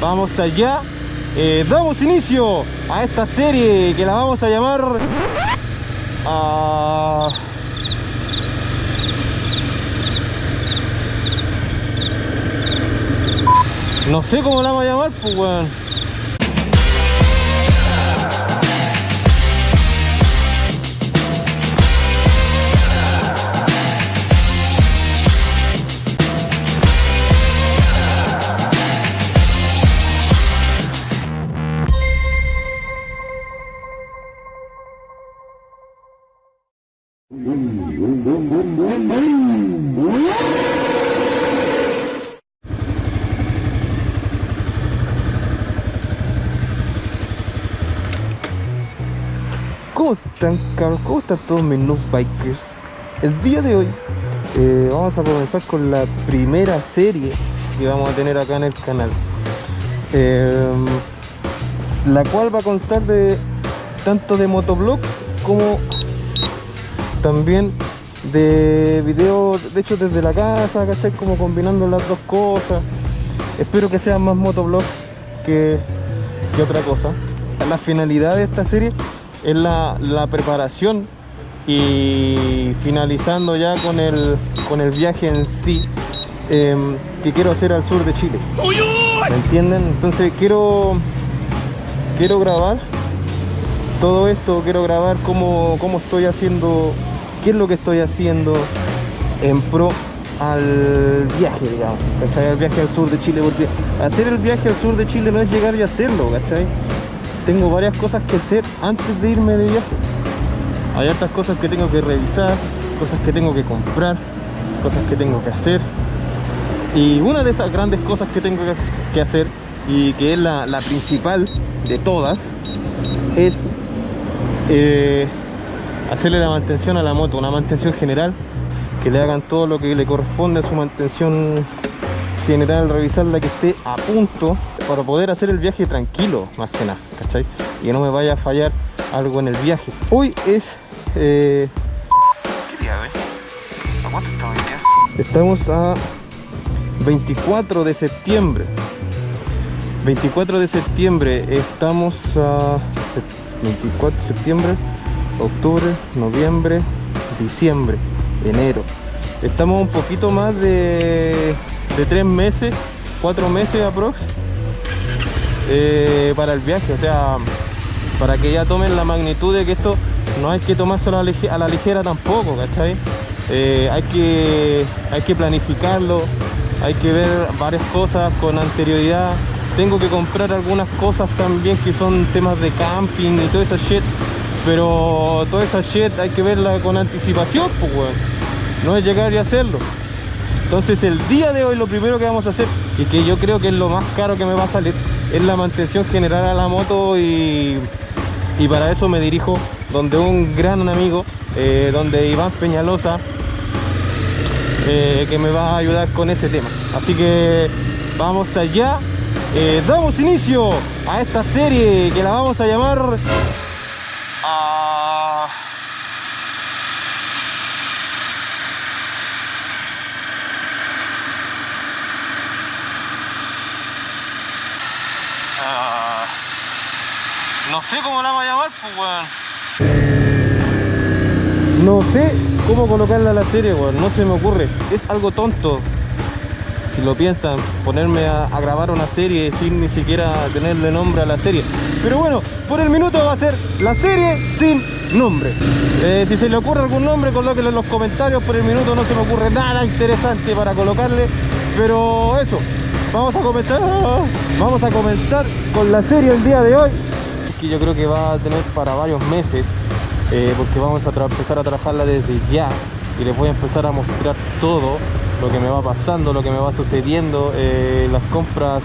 vamos allá. Eh, damos inicio a esta serie que la vamos a llamar... ah, No sé cómo la vamos a llamar, pues weón. Están cabros? ¿Cómo están todos mis noob bikers? El día de hoy eh, vamos a comenzar con la primera serie que vamos a tener acá en el canal Eh, La cual va a constar de tanto de motovlogs como también de videos, de hecho desde la casa, ¿cachai? Como combinando las dos cosas Espero que sean más motovlogs que, que otra cosa La finalidad de esta serie es la, la preparación y finalizando ya con el, con el viaje en sí em, que quiero hacer al sur de Chile. ¿Me entienden? Entonces quiero quiero grabar todo esto, quiero grabar cómo, cómo estoy haciendo, qué es lo que estoy haciendo en pro al viaje, digamos, ¿cachai? Al viaje al sur de Chile, porque hacer el viaje al sur de Chile no es llegar y hacerlo, ¿cachai? Tengo varias cosas que hacer antes de irme de viaje. Hay otras cosas que tengo que revisar cosas que tengo que comprar cosas que tengo que hacer. Y una de esas grandes cosas que tengo que hacer y que es la, la principal de todas es eh, hacerle la mantención a la moto una mantención general que le hagan todo lo que le corresponde a su mantención general revisarla que esté a punto para poder hacer el viaje tranquilo más que nada ¿cachai? y que no me vaya a fallar algo en el viaje hoy es eh... ¿qué día hoy? ¿a cuánto estamos hoy día? estamos a 24 de septiembre 24 de septiembre estamos a 24 de septiembre octubre noviembre diciembre enero estamos un poquito más de de tres meses, cuatro meses aprox eh, para el viaje, o sea, para que ya tomen la magnitud de que esto no hay que tomárselo a la ligera, tampoco, ¿cachai? Eh, hay, que, hay que planificarlo, hay que ver varias cosas con anterioridad. Tengo que comprar algunas cosas también que son temas de camping y toda esa shit, pero toda esa shit hay que verla con anticipación, pues, no es llegar y hacerlo. Entonces el día de hoy lo primero que vamos a hacer y que yo creo que es lo más caro que me va a salir es la mantención general a la moto y, y para eso me dirijo donde un gran amigo, eh, donde Iván Peñalosa, eh, que me va a ayudar con ese tema. Así que vamos allá, eh, damos inicio a esta serie que la vamos a llamar... Ah, Ah, no sé cómo la vamos a llamar, pues, weón. No sé cómo colocarla a la serie, weón. No se me ocurre. Es algo tonto. Si lo piensan, ponerme a, grabar una serie sin ni siquiera tenerle nombre a la serie. Pero bueno, por el minuto va a ser la serie sin nombre. Eh, si se le ocurre algún nombre, colóquenlo en los comentarios. Por el minuto no se me ocurre nada interesante para colocarle. Pero eso, vamos a comenzar vamos a comenzar con la serie el día de hoy que yo creo que va a tener para varios meses eh, porque vamos a empezar a trabajarla desde ya y les voy a empezar a mostrar todo lo que me va pasando, lo que me va sucediendo, eh, las compras.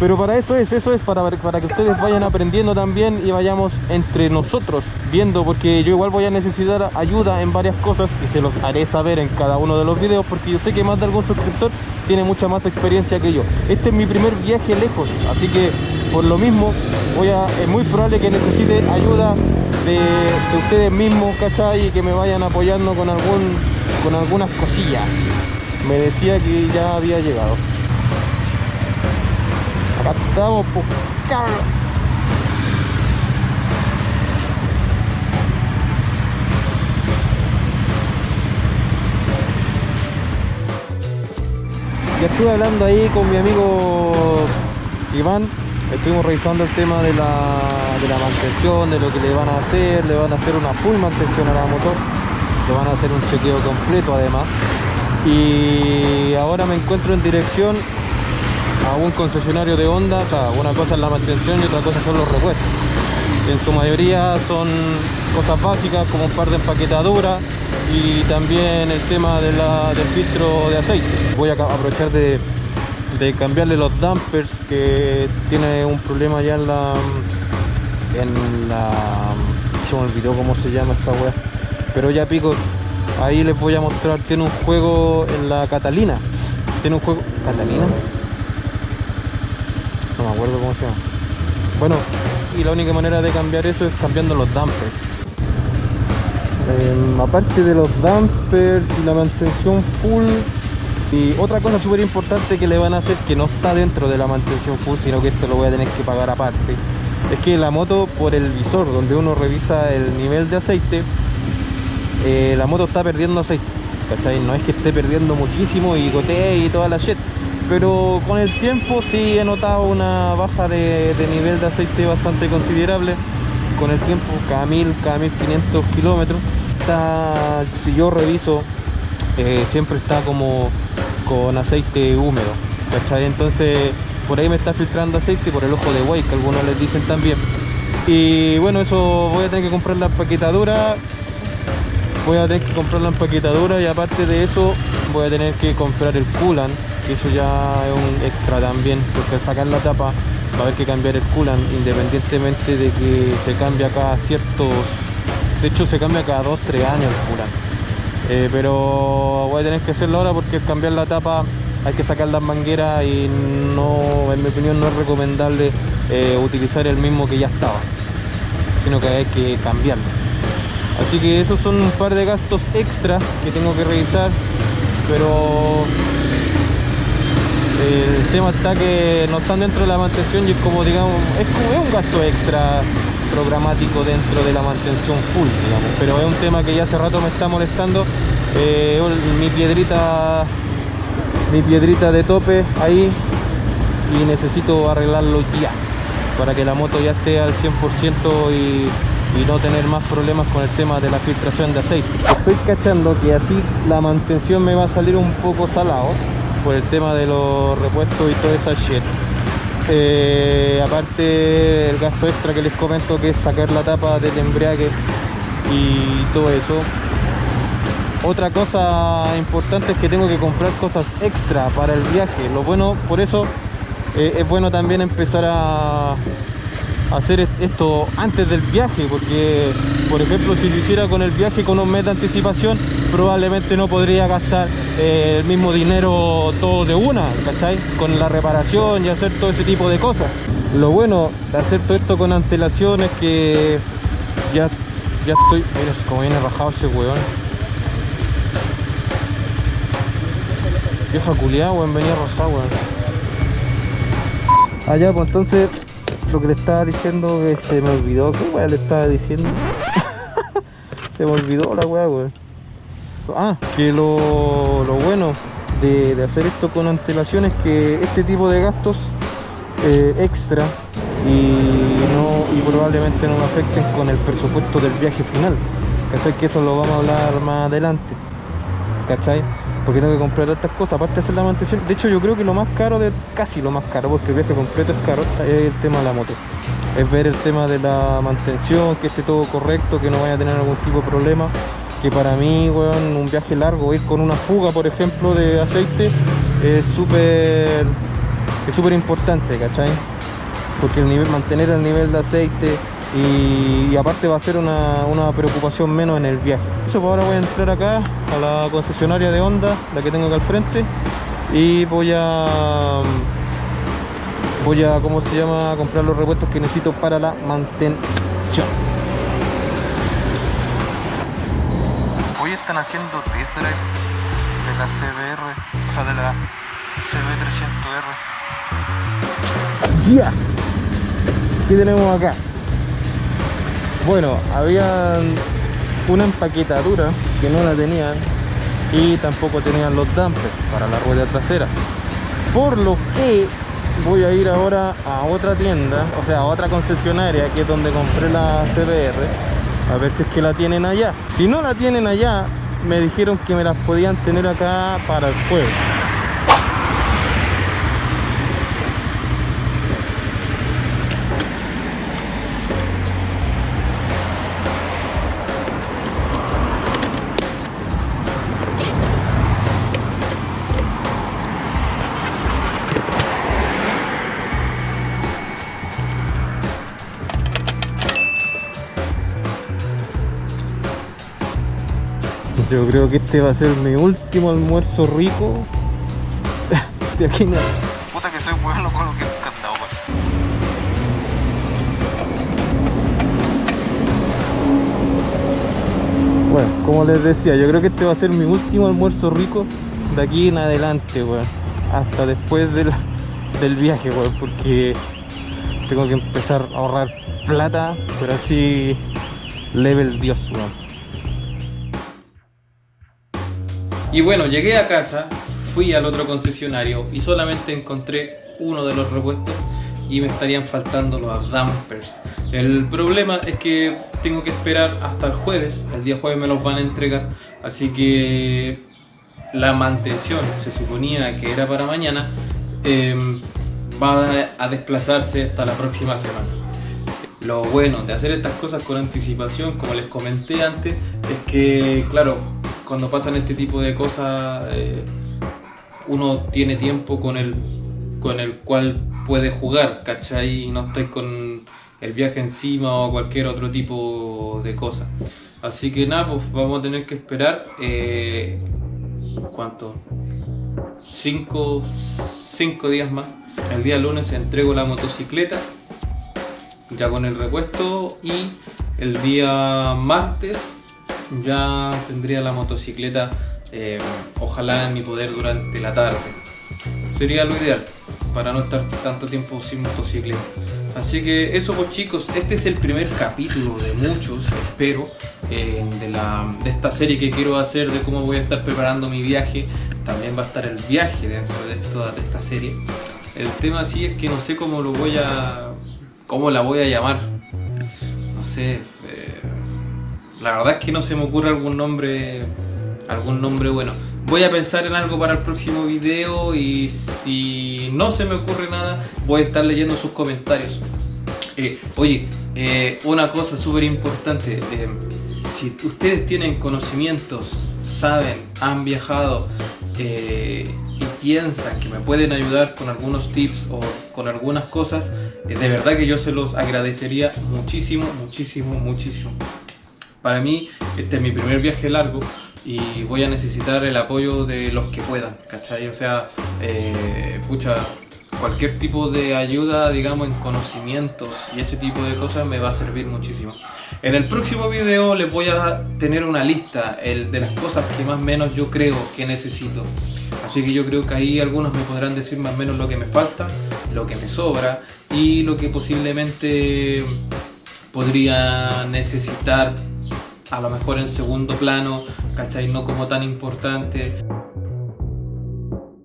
Pero para eso es, eso es para, para que ustedes vayan aprendiendo también y vayamos entre nosotros viendo porque yo igual voy a necesitar ayuda en varias cosas y se los haré saber en cada uno de los videos porque yo sé que más de algún suscriptor tiene mucha más experiencia que yo. Este es mi primer viaje lejos así que por lo mismo voy a, es muy probable que necesite ayuda de, de ustedes mismos ¿cachai? y que me vayan apoyando con algún con algunas cosillas. Me decía que ya había llegado. Estamos, pues, Ya estuve hablando ahí con mi amigo Iván estuvimos revisando el tema de la, de la mantención, de lo que le van a hacer, le van a hacer una full mantención a la motor, le van a hacer un chequeo completo además. Y ahora me encuentro en dirección a un concesionario de Honda, o sea, una cosa es la mantención y otra cosa son los repuestos. En su mayoría son cosas básicas como un par de empaquetaduras y también el tema de la, del filtro de aceite. Voy a aprovechar de de cambiarle los dampers que tiene un problema ya en la en la se me olvidó cómo se llama esa wea pero ya pico ahí les voy a mostrar tiene un juego en la Catalina. Tiene un juego ¿Catalina? no me acuerdo cómo se llama. Bueno y la única manera de cambiar eso es cambiando los dampers. Em, aparte de los dampers y la mantención full y otra cosa súper importante que le van a hacer que no está dentro de la mantención full sino que esto lo voy a tener que pagar aparte es que la moto por el visor donde uno revisa el nivel de aceite eh, la moto está perdiendo aceite ¿cachai? no es que esté perdiendo muchísimo y gotee y toda la shit pero con el tiempo sí he notado una baja de, nivel de aceite bastante considerable con el tiempo cada mil, cada 1500 kilómetros si yo reviso eh, siempre está como con aceite húmedo, ¿cachai? Entonces por ahí me está filtrando aceite por el ojo de buey, que algunos les dicen también. Y bueno, eso voy a tener que comprar la empaquetadura, voy a tener que comprar la empaquetadura y aparte de eso voy a tener que comprar el coolant, y eso ya es un extra también, porque al sacar la tapa va a haber que cambiar el coolant independientemente de que se cambia cada ciertos de hecho se cambia cada 2-3 años el coolant eh, pero voy a tener que hacerlo ahora porque cambiar la tapa hay que sacar las mangueras y no, en mi opinión no es recomendable eh, utilizar el mismo que ya estaba sino que hay que cambiarlo. Así que esos son un par de gastos extra que tengo que revisar pero el tema está que no están dentro de la mantención y es como digamos es como un gasto extra programático dentro de la mantención full, digamos. Pero es un tema que ya hace rato me está molestando. Eh, mi piedrita mi piedrita de tope ahí y necesito arreglarlo ya para que la moto ya esté al 100% y, no tener más problemas con el tema de la filtración de aceite estoy cachando que así la mantención me va a salir un poco salado por el tema de los repuestos y toda esa shit. Eh, aparte el gasto extra que les comento que es sacar la tapa del embrague y todo eso. Otra cosa importante es que tengo que comprar cosas extra para el viaje. Lo bueno por eso eh, es bueno también empezar a hacer esto antes del viaje porque por ejemplo si lo hiciera con el viaje con un mes de anticipación probablemente no podría gastar eh, el mismo dinero todo de una ¿cachai? con la reparación y hacer todo ese tipo de cosas. Lo bueno de hacer todo esto con antelación es que ya, ya estoy mira como viene rajado ese weón. Vieja culiada weón venía rajado weón. Allá ah, pues entonces lo que le estaba diciendo que se me olvidó. ¿Qué weá le estaba diciendo? se me olvidó la weá, weón. Ah, que lo, bueno de, hacer esto con antelación es que este tipo de gastos eh, extra y, no, y probablemente no me afecten con el presupuesto del viaje final. ¿Cachai? Que eso lo vamos a hablar más adelante. ¿Cachai? Porque tengo que comprar estas cosas, aparte de hacer la mantención. De hecho, yo creo que lo más caro, de casi lo más caro, porque el viaje completo es caro, es el tema de la moto. Es ver el tema de la mantención, que esté todo correcto, que no vaya a tener algún tipo de problema. Que para mí, weón, un viaje largo, ir con una fuga, por ejemplo, de aceite, es súper es súper importante, ¿cachai? Porque el nivel, mantener el nivel de aceite y, aparte va a ser una, preocupación menos en el viaje eso pues ahora voy a entrar acá a la concesionaria de Honda la que tengo acá al frente y voy a voy a cómo se llama comprar los repuestos que necesito para la mantención hoy están haciendo test drive de la CBR o sea de la CB300R Ya. ¿Qué tenemos acá? Bueno, había una empaquetadura que no la tenían y tampoco tenían los dampers para la rueda trasera. Por lo que voy a ir ahora a otra tienda, o sea, a otra concesionaria que es donde compré la CBR, a ver si es que la tienen allá. Si no la tienen allá, me dijeron que me las podían tener acá para el jueves. Yo creo que este va a ser mi último almuerzo rico. de aquí no. Puta que soy bueno con lo que he cantado, Bueno, como les decía, yo creo que este va a ser mi último almuerzo rico de aquí en adelante, weón. Hasta después del, del viaje, weón, porque tengo que empezar a ahorrar plata, pero así level dios, weón. Y bueno, llegué a casa, fui al otro concesionario y solamente encontré uno de los repuestos y me estarían faltando los dampers. El problema es que tengo que esperar hasta el jueves, el día jueves me los van a entregar, así que la mantención se suponía que era para mañana, em, va a desplazarse hasta la próxima semana. Lo bueno de hacer estas cosas con anticipación, como les comenté antes, es que, claro, cuando pasan este tipo de cosas, eh, uno tiene tiempo con el, con el cual puede jugar, ¿cachai? Y no estoy con el viaje encima o cualquier otro tipo de cosa. Así que nada, pues vamos a tener que esperar. Eh, ¿Cuánto? Cinco, cinco días más. El día lunes entrego la motocicleta ya con el repuesto y el día martes ya tendría la motocicleta eh, ojalá en mi poder durante la tarde. Sería lo ideal para no estar tanto tiempo sin motocicleta. Así que eso pues chicos, este es el primer capítulo de muchos, espero, eh, de, la, de esta serie que quiero hacer de cómo voy a estar preparando mi viaje. También va a estar el viaje dentro de, esto, esta serie. El tema sí es que no sé cómo lo voy a... cómo la voy a llamar. No sé, la verdad es que no se me ocurre algún nombre algún nombre bueno. Voy a pensar en algo para el próximo video y si no se me ocurre nada, voy a estar leyendo sus comentarios. Eh, oye, eh, una cosa súper importante, eh, si ustedes tienen conocimientos, saben, han viajado y piensan que me pueden ayudar con algunos tips o con algunas cosas, de verdad que yo se los agradecería muchísimo, muchísimo, muchísimo. Para mí, este es mi primer viaje largo y voy a necesitar el apoyo de los que puedan, ¿cachai? O sea, eh, cualquier tipo de ayuda, digamos, en conocimientos y ese tipo de cosas me va a servir muchísimo. En el próximo video les voy a tener una lista de las cosas que más o menos yo creo que necesito. Así que yo creo que ahí algunos me podrán decir más o menos lo que me falta, lo que me sobra y lo que posiblemente podría necesitar a lo mejor en segundo plano, ¿cachai? No como tan importante.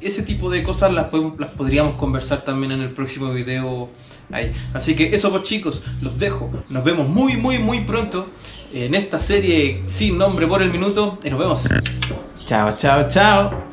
Ese tipo de cosas las, podríamos conversar también en el próximo video ahí. Así que eso pues chicos, los dejo. Nos vemos muy muy muy pronto en esta serie sin nombre por el minuto y nos vemos. Chao, chao, chao.